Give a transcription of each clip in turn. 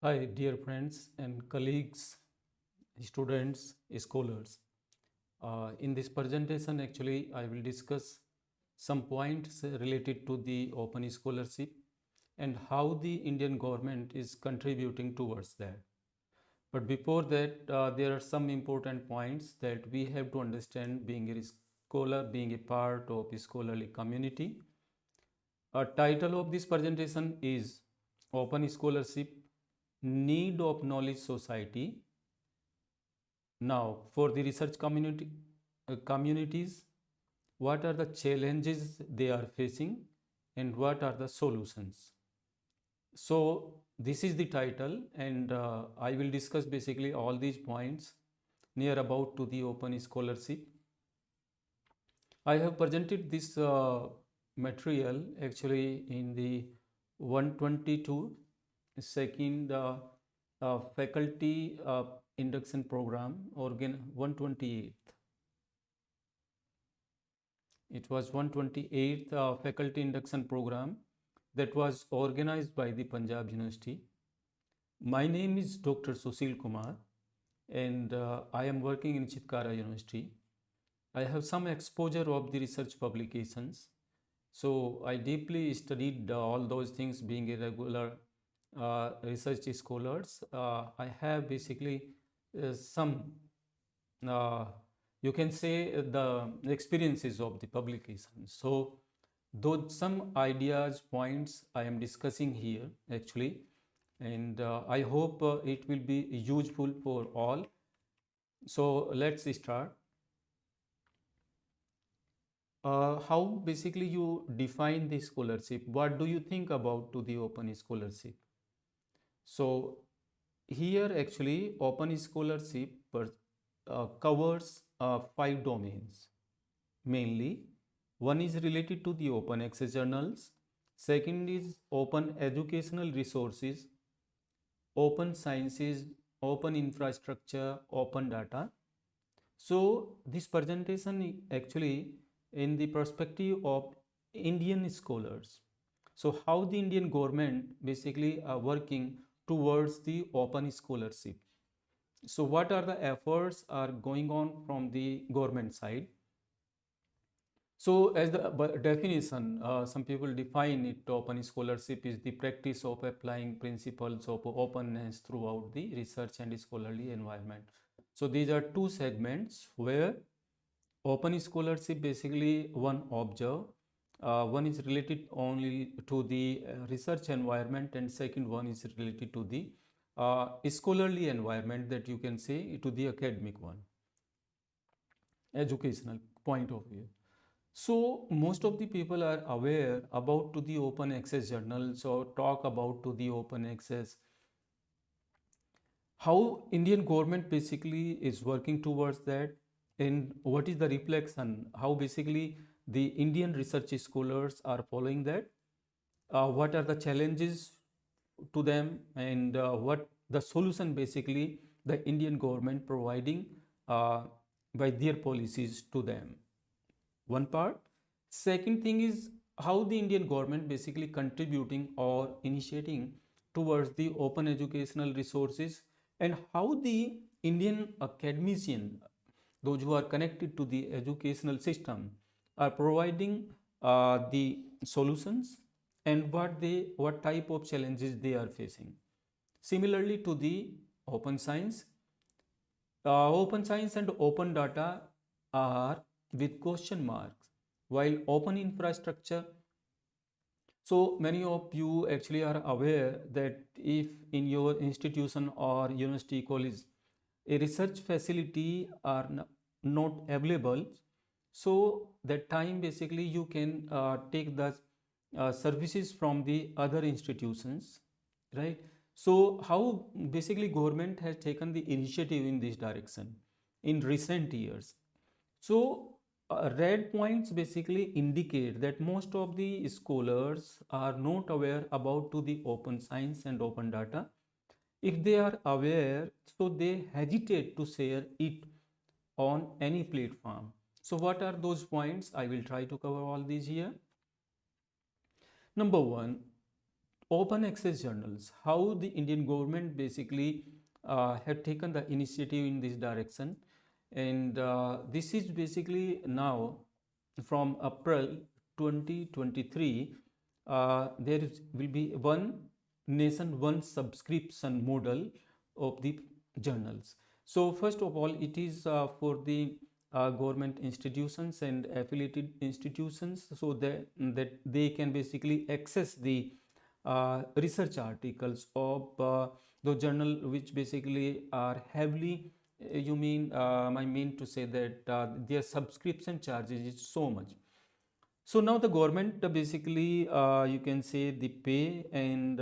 Hi, dear friends and colleagues, students, scholars. Uh, in this presentation, actually, I will discuss some points related to the open scholarship and how the Indian government is contributing towards that. But before that, uh, there are some important points that we have to understand being a scholar, being a part of a scholarly community. A title of this presentation is Open Scholarship Need of Knowledge Society. Now, for the research community, uh, communities, what are the challenges they are facing and what are the solutions? So, this is the title and uh, I will discuss basically all these points near about to the open scholarship. I have presented this uh, material actually in the 122 second uh, uh, faculty uh, induction program organ 128th it was 128th uh, faculty induction program that was organized by the Punjab University. My name is Dr. Susil Kumar and uh, I am working in Chitkara University. I have some exposure of the research publications. So I deeply studied uh, all those things being a regular research scholars. Uh, I have basically uh, some uh, you can say uh, the experiences of the publication. So those some ideas, points I am discussing here actually, and uh, I hope uh, it will be useful for all. So let's start. Uh, how basically you define the scholarship? What do you think about to the open scholarship? So here actually open scholarship uh, covers uh, five domains mainly. One is related to the open access journals. Second is open educational resources, open sciences, open infrastructure, open data. So this presentation actually in the perspective of Indian scholars. So how the Indian government basically are working towards the open scholarship. So what are the efforts are going on from the government side? So as the definition, uh, some people define it open scholarship is the practice of applying principles of openness throughout the research and scholarly environment. So these are two segments where open scholarship basically one observe uh, one is related only to the uh, research environment and second one is related to the uh, scholarly environment that you can say to the academic one. Educational point of view. So most of the people are aware about to the open access journals or talk about to the open access. How indian government basically is working towards that and what is the reflection? How basically the Indian research scholars are following that. Uh, what are the challenges to them and uh, what the solution basically the Indian government providing uh, by their policies to them. One part. Second thing is how the Indian government basically contributing or initiating towards the open educational resources and how the Indian academician, those who are connected to the educational system, are providing uh, the solutions and what they what type of challenges they are facing. Similarly to the open science uh, open science and open data are with question marks while open infrastructure so many of you actually are aware that if in your institution or university college a research facility are not available so that time basically you can uh, take the uh, services from the other institutions right? So how basically government has taken the initiative in this direction in recent years. So uh, red points basically indicate that most of the scholars are not aware about to the open science and open data. If they are aware so they hesitate to share it on any platform so what are those points? I will try to cover all these here. Number one, open access journals, how the Indian government basically uh, had taken the initiative in this direction. And uh, this is basically now from April 2023, uh, will be one nation, one subscription model of the journals. So first of all, it is uh, for the uh, government institutions and affiliated institutions so that, that they can basically access the uh, research articles of uh, the journal which basically are heavily uh, you mean uh, I mean to say that uh, their subscription charges is so much. So now the government basically you can say the pay and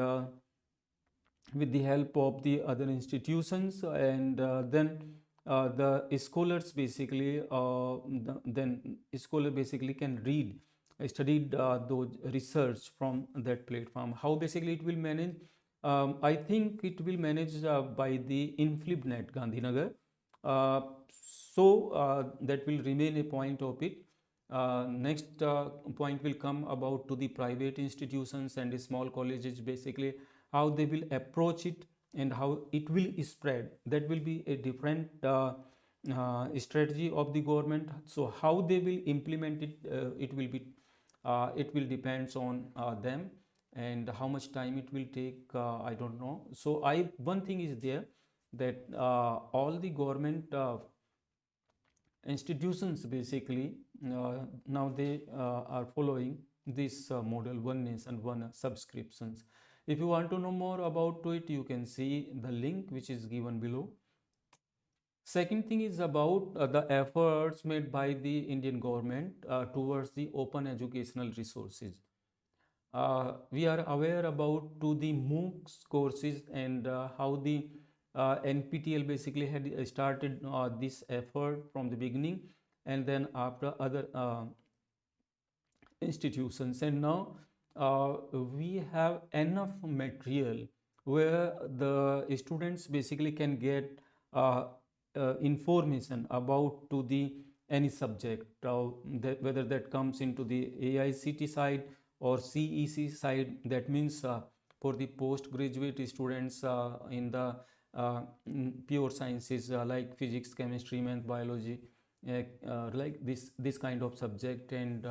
with the help of the other institutions and then uh, the scholars basically uh, the, then scholar basically can read studied uh, those research from that platform. How basically it will manage? Um, I think it will manage uh, by the InflibNet Gandhinagar. Uh, so that will remain a point of it. Next point will come about to the private institutions and small colleges basically how they will approach it and how it will spread. That will be a different uh, uh, strategy of the government. So how they will implement it uh, it will be uh, it will depends on uh, them and how much time it will take i don't know. So i one thing is there that all the government institutions basically now they are following this model one nation one subscriptions if you want to know more about it, you can see the link which is given below. Second thing is about uh, the efforts made by the Indian government uh, towards the open educational resources. Uh, we are aware about to the MOOCs courses and uh, how the uh, NPTEL basically had started uh, this effort from the beginning and then after other institutions and now uh, we have enough material where the students basically can get uh, uh, information about to the any subject that, whether that comes into the AICT side or CEC side. That means uh, for the postgraduate students uh, in the uh, pure sciences like physics chemistry math biology like this this kind of subject and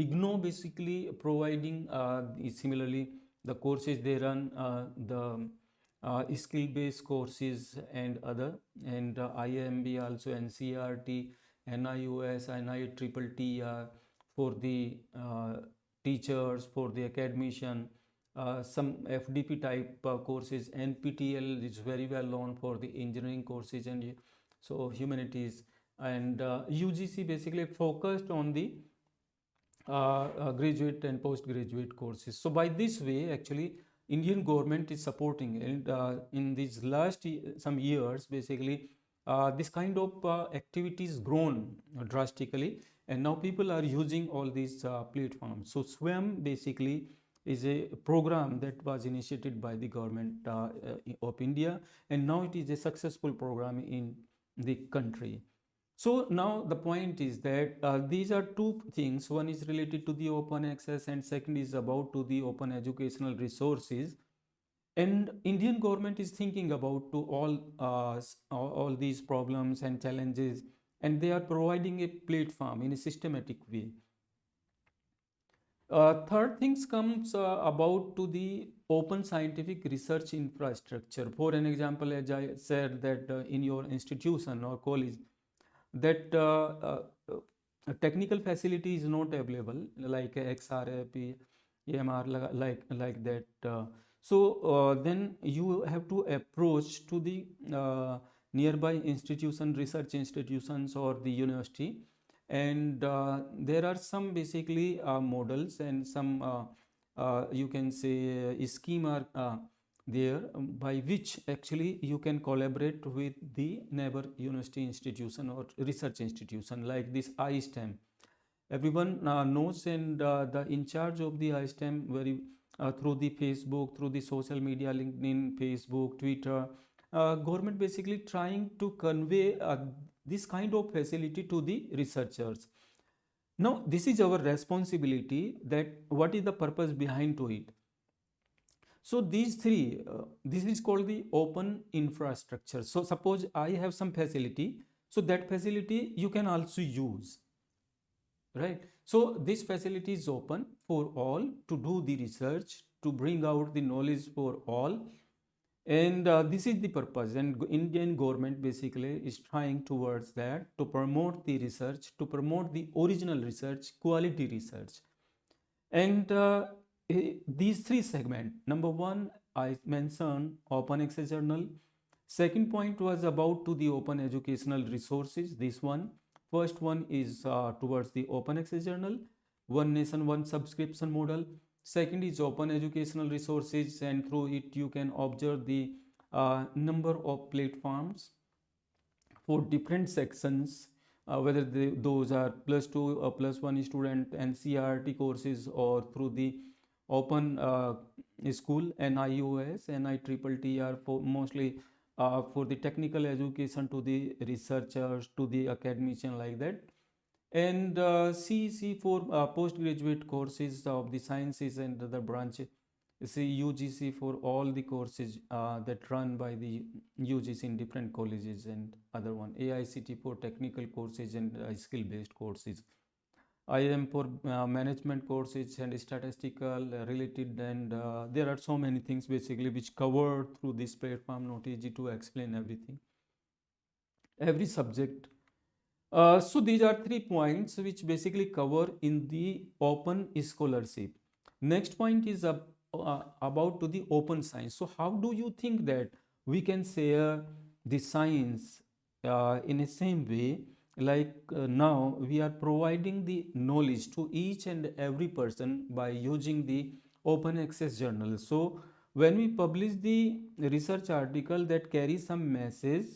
IGNOU basically providing uh, similarly the courses they run uh, the uh, skill based courses and other and IIMB also NCERT, NIOS, NITTT for the uh, teachers, for the academician, uh, some FDP type uh, courses. NPTEL is very well known for the engineering courses and so humanities and UGC basically focused on the uh, uh, graduate and postgraduate courses. So by this way, actually, Indian government is supporting and uh, in these last some years, basically, uh, this kind of uh, activities grown drastically and now people are using all these uh, platforms. So SWAYAM basically is a program that was initiated by the government of India and now it is a successful program in the country. So now the point is that uh, these are two things. One is related to the open access and second is about to the open educational resources. And Indian government is thinking about to all, uh, all these problems and challenges and they are providing a platform in a systematic way. Uh, third things comes uh, about to the open scientific research infrastructure. For an example, as I said that uh, in your institution or college, that uh, uh, technical facility is not available like XRF, EMR like like that. Uh, so then you have to approach to the nearby institution, research institutions or the university and uh, there are some basically uh, models and some uh, you can say scheme are there um, by which actually you can collaborate with the neighbor university institution or research institution like this iSTEM. Everyone uh, knows and uh, the in charge of the iSTEM very uh, through the Facebook, through the social media, LinkedIn, Facebook, Twitter, uh, government basically trying to convey uh, this kind of facility to the researchers. Now, this is our responsibility that what is the purpose behind to it so these three uh, this is called the open infrastructure. So suppose i have some facility. So that facility you can also use right? So this facility is open for all to do the research to bring out the knowledge for all. And uh, this is the purpose. And indian government basically is trying towards that to promote the research to promote the original research quality research. And uh, these three segments. number one i mentioned open access journal. Second point was about to the open educational resources this one. First one is uh, towards the open access journal. One nation one subscription model. Second is open educational resources and through it you can observe the uh, number of platforms for different sections uh, whether they, those are plus two or plus one student and CRT courses or through the open uh, school NIOS, NITTT are for mostly uh, for the technical education to the researchers to the academician like that. And uh, CEC for uh, postgraduate courses of the sciences and other branches see UGC for all the courses uh, that run by the UGC in different colleges and other one. AICT for technical courses and uh, skill based courses IIM for uh, management courses and statistical uh, related and there are so many things basically which cover through this platform not easy to explain everything every subject uh, so these are three points which basically cover in the open scholarship. Next point is uh, uh, about to the open science. So how do you think that we can share the science uh, in the same way like uh, now we are providing the knowledge to each and every person by using the open access journal. So when we publish the research article that carries some message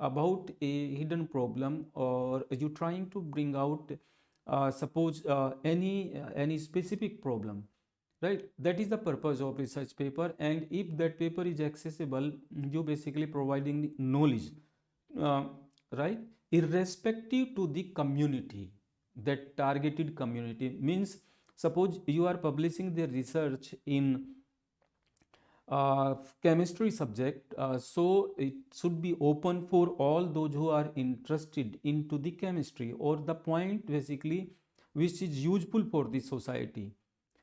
about a hidden problem or you trying to bring out uh, suppose uh, any uh, any specific problem right? That is the purpose of research paper. And if that paper is accessible you basically providing the knowledge uh, right irrespective to the community that targeted community means suppose you are publishing the research in uh, chemistry subject uh, so it should be open for all those who are interested into the chemistry or the point basically which is useful for the society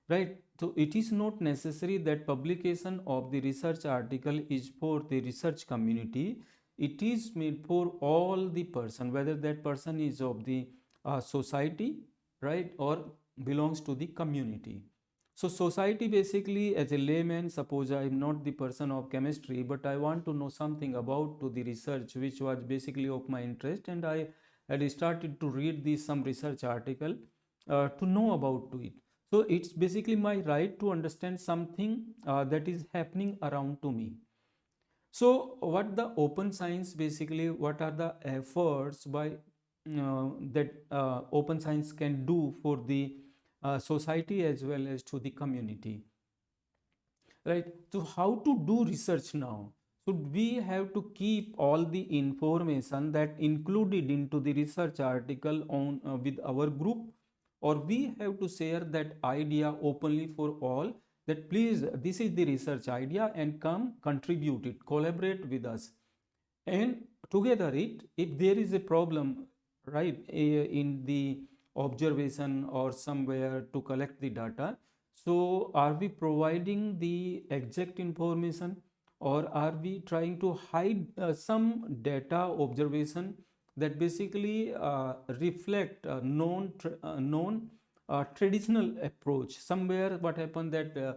right? So it is not necessary that publication of the research article is for the research community it is made for all the person whether that person is of the uh, society right or belongs to the community so society basically as a layman, suppose I am not the person of chemistry, but I want to know something about to the research which was basically of my interest and I had started to read this some research article uh, to know about to it. So it's basically my right to understand something uh, that is happening around to me. So what the open science basically, what are the efforts by uh, that uh, open science can do for the uh, society as well as to the community? Right? So how to do research now? So we have to keep all the information that included into the research article on uh, with our group or we have to share that idea openly for all that please this is the research idea and come contribute it collaborate with us and together it if there is a problem right in the observation or somewhere to collect the data. So are we providing the exact information or are we trying to hide uh, some data observation that basically uh, reflect a known, uh, known uh, traditional approach. Somewhere what happened that uh,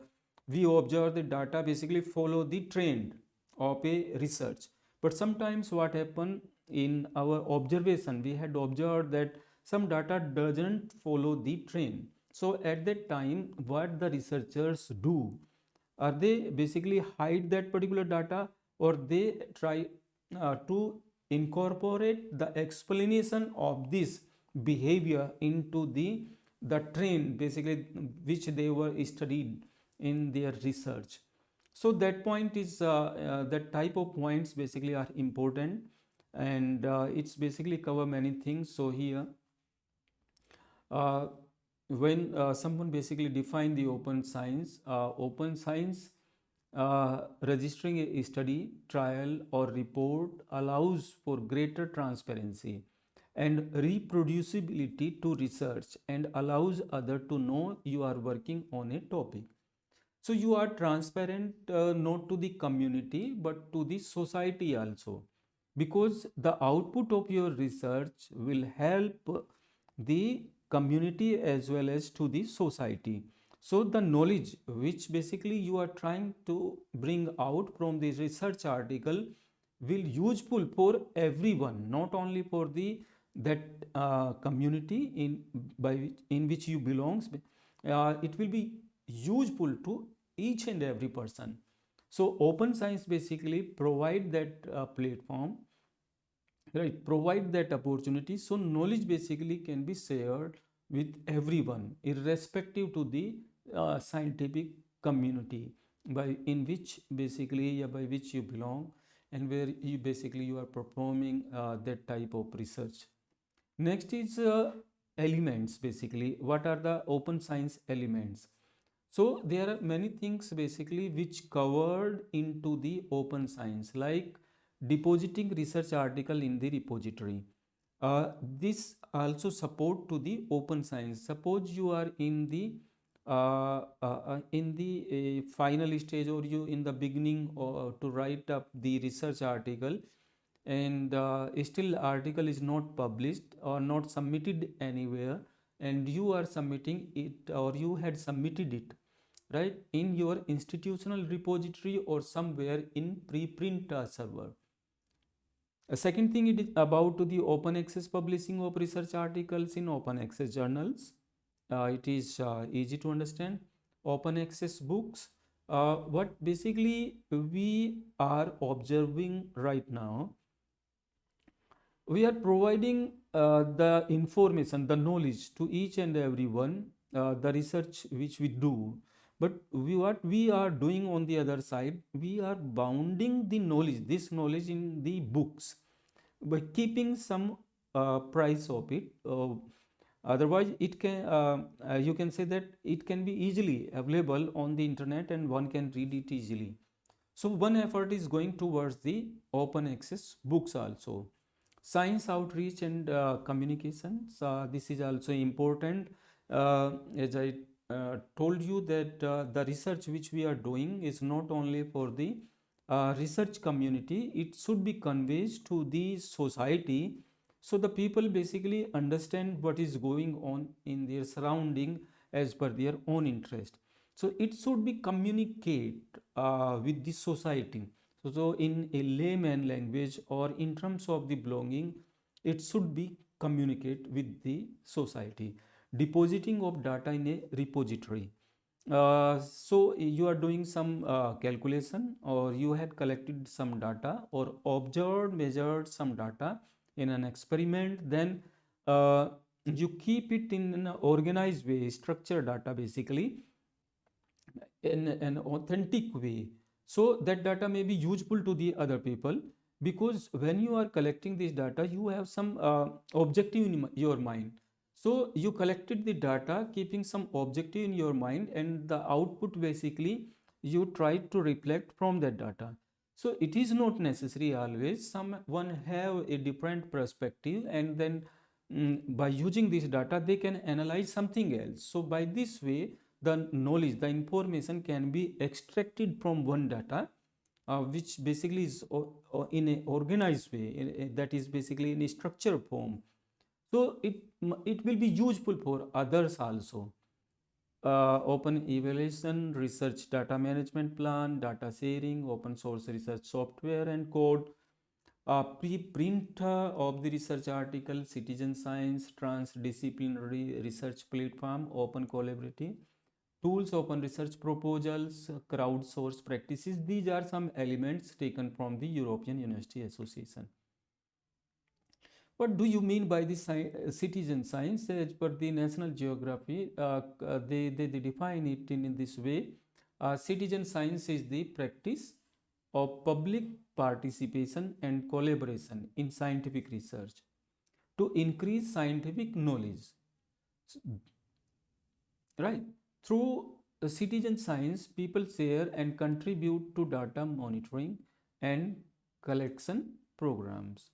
we observe the data basically follow the trend of a research. But sometimes what happened in our observation we had observed that some data doesn't follow the trend. So at that time what the researchers do are they basically hide that particular data or they try uh, to incorporate the explanation of this behavior into the the trend basically which they were studied in their research. So that point is uh, uh, that type of points basically are important and uh, it's basically cover many things. So here uh, when uh, someone basically define the open science, uh, open science registering a study, trial, or report allows for greater transparency and reproducibility to research and allows other to know you are working on a topic. So you are transparent uh, not to the community but to the society also because the output of your research will help the community as well as to the society so the knowledge which basically you are trying to bring out from the research article will useful for everyone, not only for the that uh, community in by in which you belongs. Uh, it will be useful to each and every person. So open science basically provide that uh, platform, right? Provide that opportunity. So knowledge basically can be shared with everyone irrespective to the uh, scientific community by in which basically yeah, by which you belong and where you basically you are performing uh, that type of research next is uh, elements basically. What are the open science elements? So there are many things basically which covered into the open science like depositing research article in the repository. Uh, this also support to the open science. Suppose you are in the uh, uh, uh, in the final stage or you in the beginning to write up the research article and still article is not published or not submitted anywhere and you are submitting it or you had submitted it right in your institutional repository or somewhere in preprint uh, server. A second thing it is about the open access publishing of research articles in open access journals. Uh, it is uh, easy to understand. Open access books uh, what basically we are observing right now we are providing uh, the information the knowledge to each and everyone uh, the research which we do. But we what we are doing on the other side we are bounding the knowledge this knowledge in the books by keeping some uh, price of it. Otherwise it can uh, uh, you can say that it can be easily available on the internet and one can read it easily. So one effort is going towards the open access books also science outreach and uh, communications uh, this is also important. Uh, as i told you that the research which we are doing is not only for the research community it should be conveyed to the society so the people basically understand what is going on in their surrounding as per their own interest. So it should be communicate uh, with the society so, so in a layman language or in terms of the belonging it should be communicate with the society. Depositing of data in a repository. Uh, so you are doing some uh, calculation or you had collected some data or observed measured some data in an experiment then uh, you keep it in an organized way structured data basically in an authentic way so that data may be useful to the other people because when you are collecting this data you have some uh, objective in your mind. So you collected the data keeping some objective in your mind and the output basically you try to reflect from that data. So it is not necessary always. Someone have a different perspective and then mm, by using this data they can analyze something else. So by this way the knowledge the information can be extracted from one data uh, which basically is in a organized way in a, that is basically in a structured form. So it it will be useful for others also. Uh, open evaluation, research data management plan, data sharing, open source research software and code, uh, preprint uh, of the research article, citizen science, transdisciplinary research platform, open collaborative, tools, open research proposals, crowdsource practices. These are some elements taken from the European University Association. What do you mean by the sci citizen science? As per the National Geography, uh, uh, they, they, they, define it in, in this way. Uh, citizen science is the practice of public participation and collaboration in scientific research to increase scientific knowledge. Right? Through citizen science, people share and contribute to data monitoring and collection programs.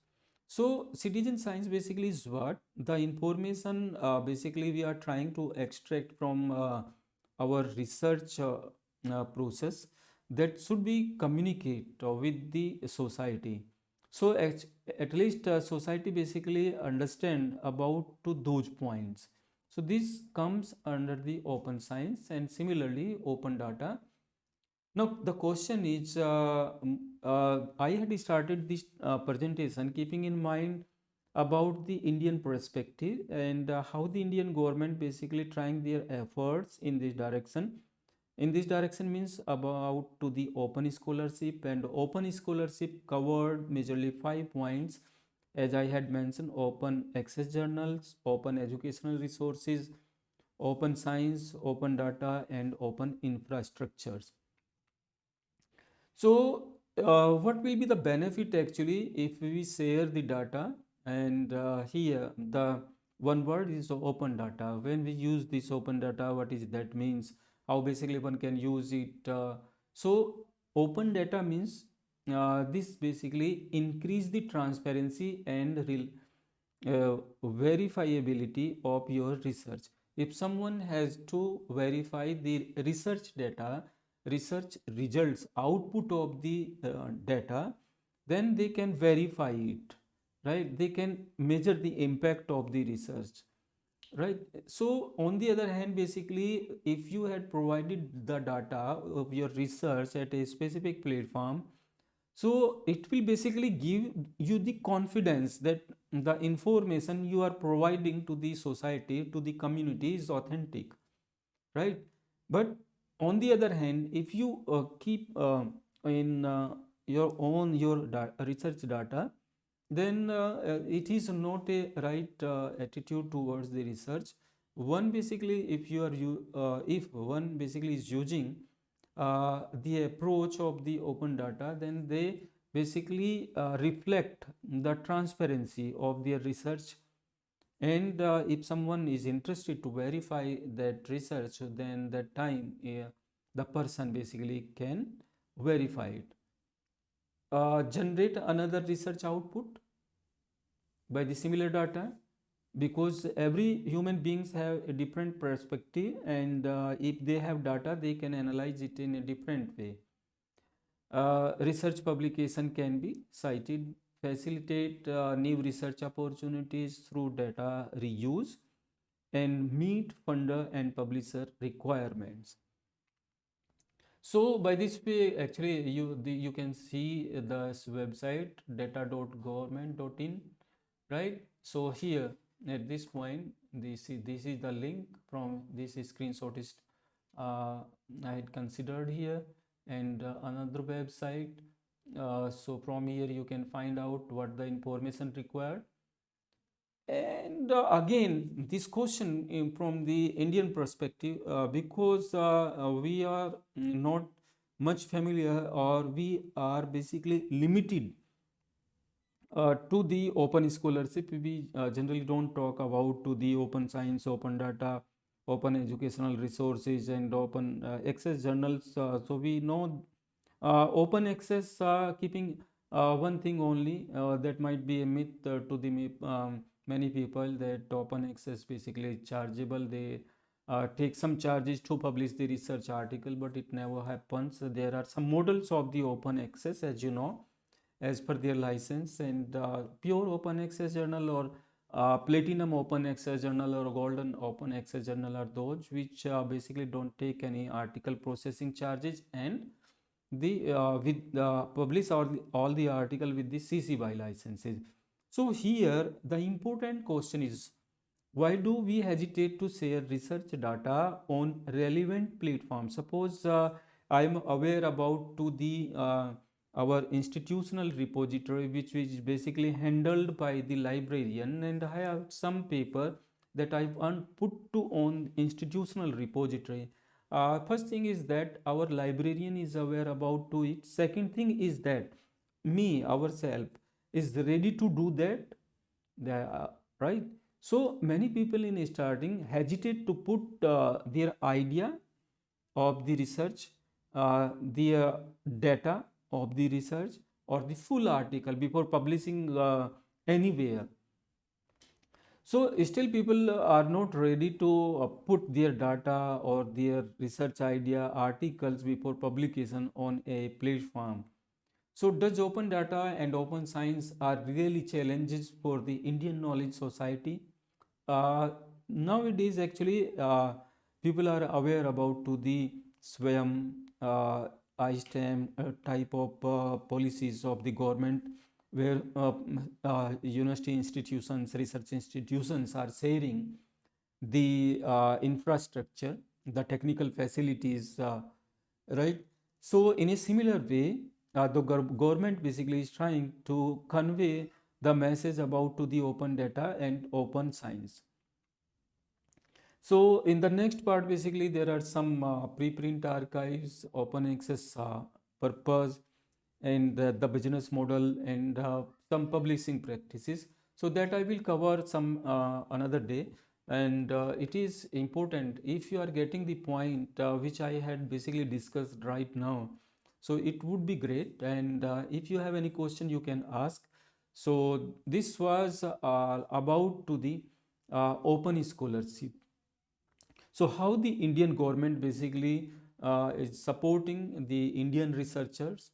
So citizen science basically is what the information uh, basically we are trying to extract from uh, our research uh, uh process that should be communicate uh, with the society. So at, at least uh, society basically understand about to those points. So this comes under the open science and similarly open data now the question is, uh, uh, I had started this uh, presentation keeping in mind about the Indian perspective and uh, how the Indian government basically trying their efforts in this direction. In this direction means about to the open scholarship and open scholarship covered majorly five points as I had mentioned open access journals, open educational resources, open science, open data and open infrastructures. So uh, what will be the benefit actually if we share the data and uh, here the one word is open data. When we use this open data, what is that means? How basically one can use it? Uh, so open data means uh, this basically increase the transparency and real uh, verifiability of your research. If someone has to verify the research data, research results output of the uh, data then they can verify it right they can measure the impact of the research right so on the other hand basically if you had provided the data of your research at a specific platform so it will basically give you the confidence that the information you are providing to the society to the community is authentic right? But on the other hand if you uh, keep uh, in uh, your own your da research data then uh, uh, it is not a right uh, attitude towards the research. One basically if you are you if one basically is using the approach of the open data then they basically reflect the transparency of their research. And uh, if someone is interested to verify that research then that time uh, the person basically can verify it. Uh, generate another research output by the similar data because every human beings have a different perspective and uh, if they have data they can analyze it in a different way. Uh, research publication can be cited facilitate uh, new research opportunities through data reuse and meet funder and publisher requirements. So by this way actually you the, you can see this website data.government.in right? So here at this point this is this is the link from this screenshot is uh, I had considered here. And uh, another website uh, so from here you can find out what the information required. And uh, again this question from the indian perspective uh, because uh, we are not much familiar or we are basically limited uh, to the open scholarship we generally don't talk about to the open science open data open educational resources and open access journals so we know uh, open access uh, keeping uh, one thing only that might be a myth to the um, many people that open access basically chargeable. They uh, take some charges to publish the research article but it never happens. There are some models of the open access as you know as per their license and uh, pure open access journal or uh, platinum open access journal or golden open access journal are those which basically don't take any article processing charges and the uh, with uh, publish all the, all the article with the CC BY licenses. So here the important question is why do we hesitate to share research data on relevant platforms? Suppose uh, I am aware about to the uh, our institutional repository which is basically handled by the librarian and I have some paper that I want put to on institutional repository. Uh, first thing is that our librarian is aware about to it. Second thing is that me ourselves is ready to do that the, uh, right? So many people in starting hesitate to put uh, their idea of the research, uh, the uh, data of the research or the full article before publishing uh, anywhere. So still people are not ready to uh, put their data or their research idea articles before publication on a platform. So does open data and open science are really challenges for the Indian Knowledge Society? Uh, nowadays actually uh, people are aware about to the SWAYAM, uh, type of uh, policies of the government where uh, uh, university institutions, research institutions are sharing the infrastructure, the technical facilities, right? So in a similar way, uh, the government basically is trying to convey the message about to the open data and open science. So in the next part, basically there are some uh, preprint archives, open access uh, purpose, and uh, the business model and uh, some publishing practices. So that I will cover some uh, another day. And uh, it is important if you are getting the point which I had basically discussed right now. So it would be great. And if you have any question, you can ask. So this was about to the open scholarship so how the Indian government basically uh, is supporting the Indian researchers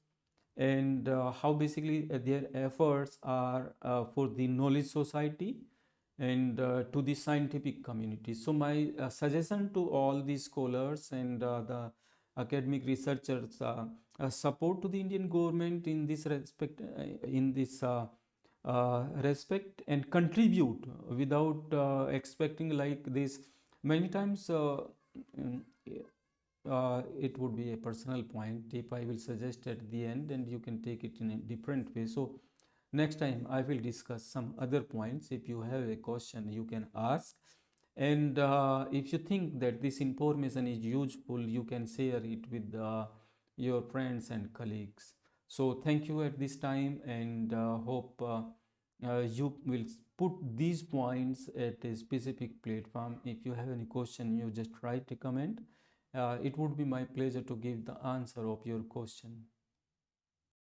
and uh, how basically uh, their efforts are uh, for the knowledge society and uh, to the scientific community. So my uh, suggestion to all the scholars and the academic researchers support to the Indian government in this respect in this respect and contribute without expecting like this many times uh, mm, uh, it would be a personal point if I will suggest at the end and you can take it in a different way. So next time I will discuss some other points. If you have a question, you can ask. And uh, if you think that this information is useful, you can share it with uh, your friends and colleagues. So thank you at this time and uh, hope uh, uh, you will put these points at a specific platform. If you have any question you just write a comment. Uh, it would be my pleasure to give the answer of your question